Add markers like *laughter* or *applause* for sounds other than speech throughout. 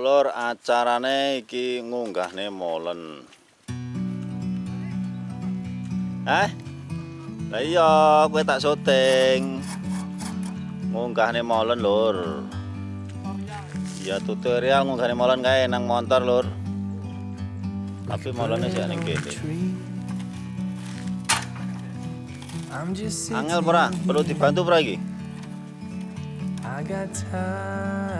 Lur acarane iki ngunggahne molen. Eh? Lah iya, kowe tak syuting. Ngunggahne molen, Lur. Ya tutorial ngunggahne molen kae nang motor, Lur. Tapi molennya sih ning kene. Angel pura, perlu dibantu pura iki? I got time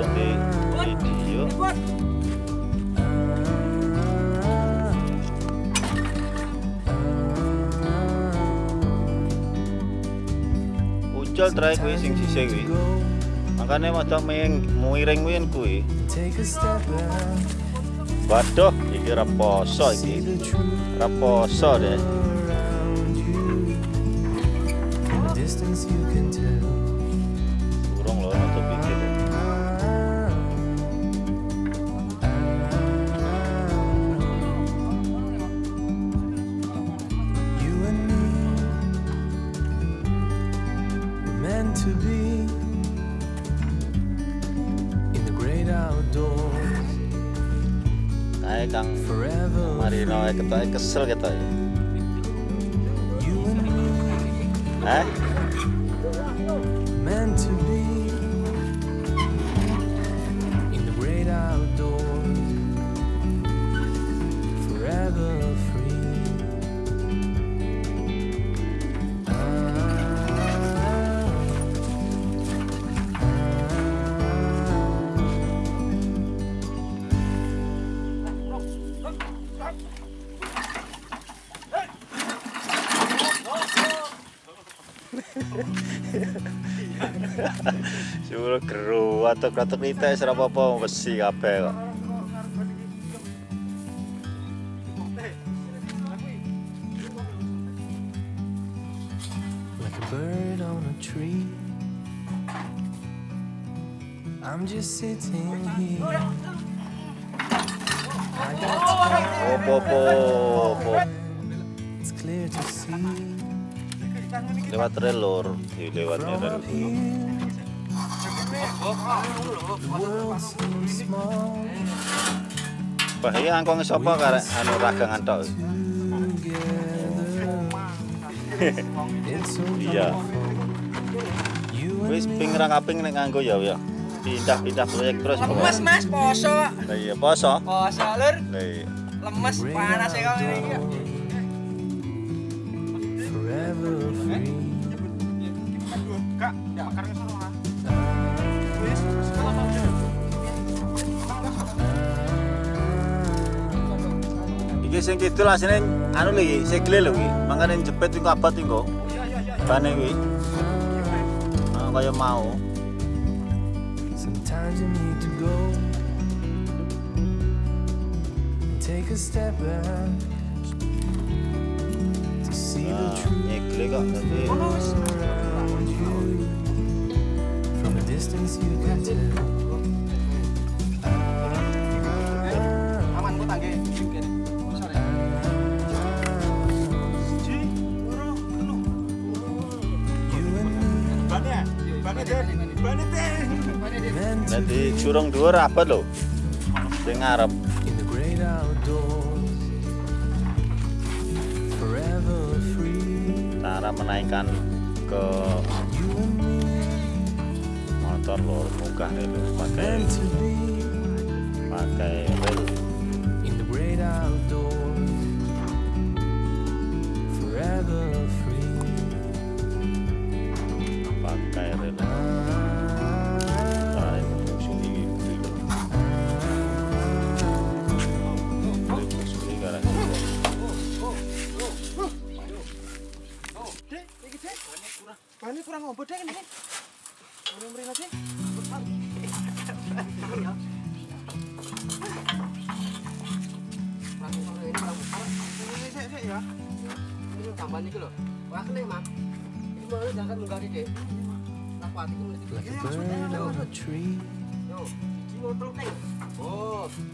Aduh di video. Ucul try kuwi sing sisih kuwi. Makane maca ming muiring kuwi kuwi. Waduh, iki ra poso see iki. the truth Ra poso deh. distance you can tell. Outdoors Kae Kang. Marino ae ketoke kesel ketoke. You Suruh geru atau kratuk nita ora apa-apa besi kabeh kok. like a bird on a tree. I'm just sitting here. I got opo. It's clear to see Lewat rel lur, di lewat from rel. up here. The world seems small Bahaya angkong sapa karek anu ragangan tok. *laughs* Iya. Wis ping ra kaping nek nganggo ya ya. Pindah-pindah proyek terus lemes mas poso iya poso. poso lur iya. lemes panas ya kamu ini Iki sing kidul asine anu lho iki, sikile lho iki. Mangkane jepit iku abot iku. Bane kuwi. Ah kaya mau. Sometimes you need to go take a step back truth nyekle kok tapi around you. From a distance you can tell. aman bu tangge You and me meant Cara menaikkan ke motor munggah nih lho pakai pakai rel. in the great outdoors. Forever free.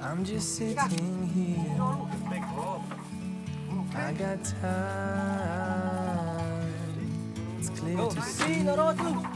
I'm just sitting here. I got time. It's clear to see.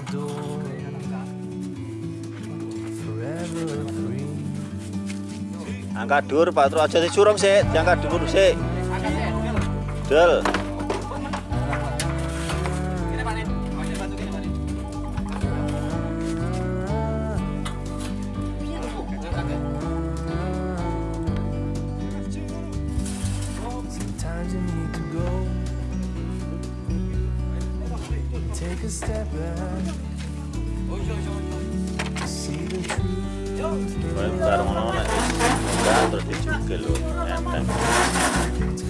Angkat dur Pak Turut aja dicurung sih, diangkat dulu sih. Del. Take a step back. रात और दिन छुप के लोग time time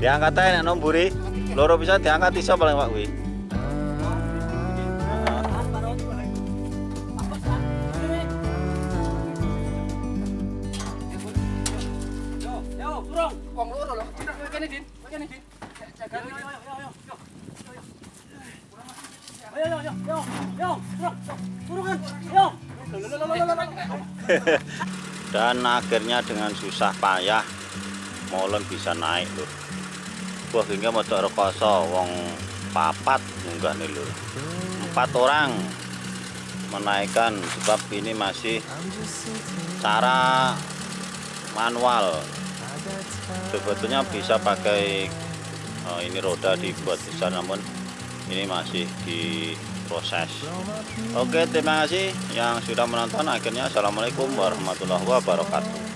Diangkat aja nek nomburi. Loro bisa diangkat iso paling Pak kuwi. Yo, yo. Yo, yo, Dan akhirnya dengan susah payah molen bisa naik lur. Wah hingga mau rekoso wong papat munggah nih lur. Empat orang menaikkan sebab ini masih cara manual. Sebetulnya bisa pakai eh, ini roda dibuat besar namun ini masih diproses. Oke terima kasih yang sudah menonton akhirnya assalamualaikum warahmatullahi wabarakatuh.